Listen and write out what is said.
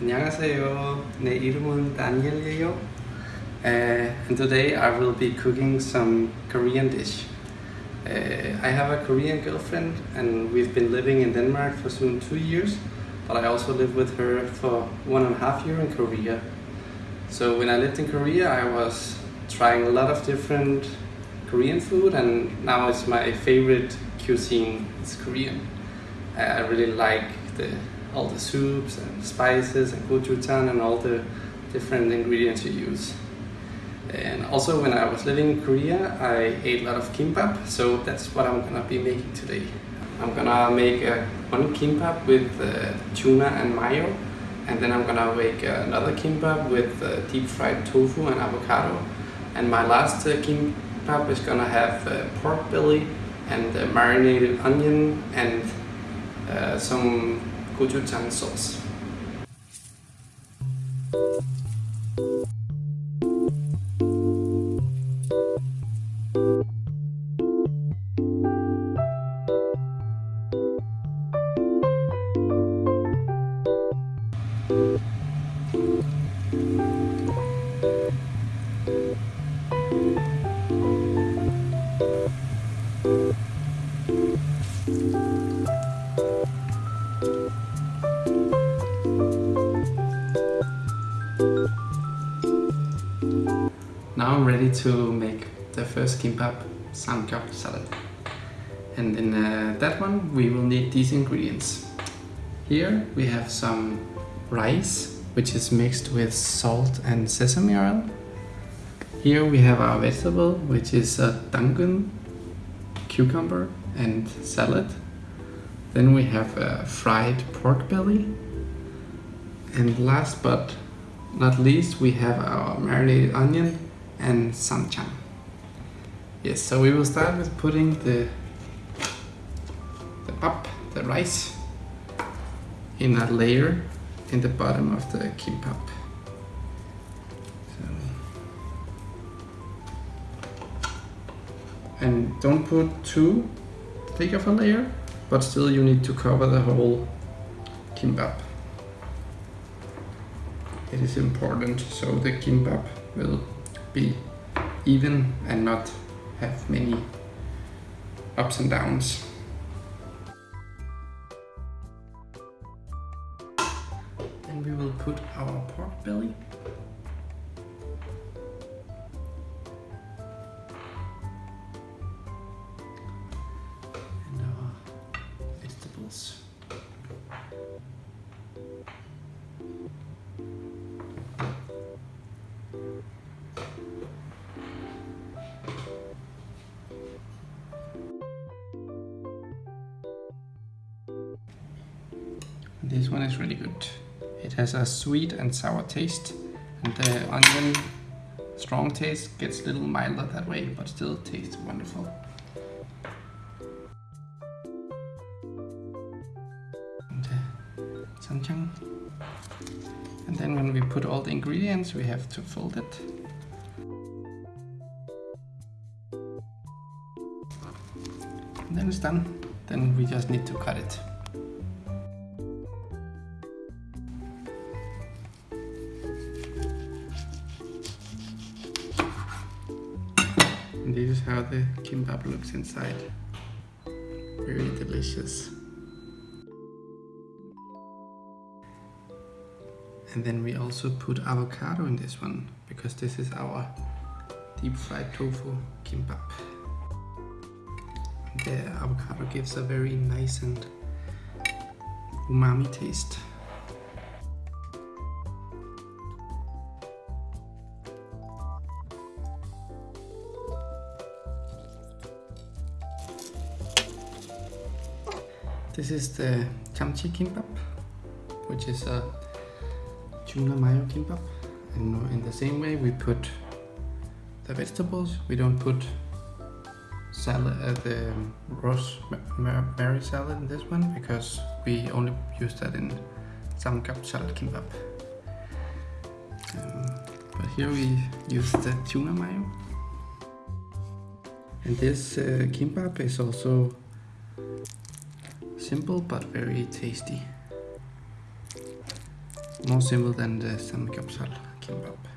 안녕하세요. 내 이름은 Daniel이에요. Uh, and today I will be cooking some Korean dish. Uh, I have a Korean girlfriend and we've been living in Denmark for soon two years, but I also lived with her for one and a half year in Korea. So when I lived in Korea, I was trying a lot of different Korean food, and now it's my favorite cuisine. It's Korean. I I really like the all the soups and spices and gochujang and all the different ingredients you use. And also, when I was living in Korea, I ate a lot of kimbap, so that's what I'm gonna be making today. I'm gonna make a, one kimbap with uh, tuna and mayo, and then I'm gonna make another kimbap with uh, deep fried tofu and avocado. And my last uh, kimbap is gonna have uh, pork belly and uh, marinated onion and uh, some gochujang sauce. Now Ready to make the first kimbap samgyeopsal. And in uh, that one we will need these ingredients. Here we have some rice, which is mixed with salt and sesame oil. Here we have our vegetable, which is a dangun, cucumber and salad. Then we have a fried pork belly. And last but not least, we have our marinated onion and ssamjang. Yes, so we will start with putting the the pap, the rice, in a layer in the bottom of the kimbap. And don't put too thick of a layer, but still you need to cover the whole kimbap. It is important so the kimbap will be even and not have many ups and downs. Then we will put our pork belly. And our vegetables. This one is really good. It has a sweet and sour taste, and the onion strong taste gets a little milder that way, but still tastes wonderful. And uh, ssamjang. And then when we put all the ingredients, we have to fold it. And then it's done. Then we just need to cut it. This is how the kimbap looks inside. Very delicious. And then we also put avocado in this one because this is our deep fried tofu kimbap. The avocado gives a very nice and umami taste. This is the kimchi kimbap, which is a tuna mayo kimbap. And in the same way, we put the vegetables. We don't put salad, uh, the rosemary salad in this one because we only use that in samgyeopsal kimbap. Um, but here we use the tuna mayo. And this uh, kimbap is also simple but very tasty. more simple than the samgyeopsal kimbap.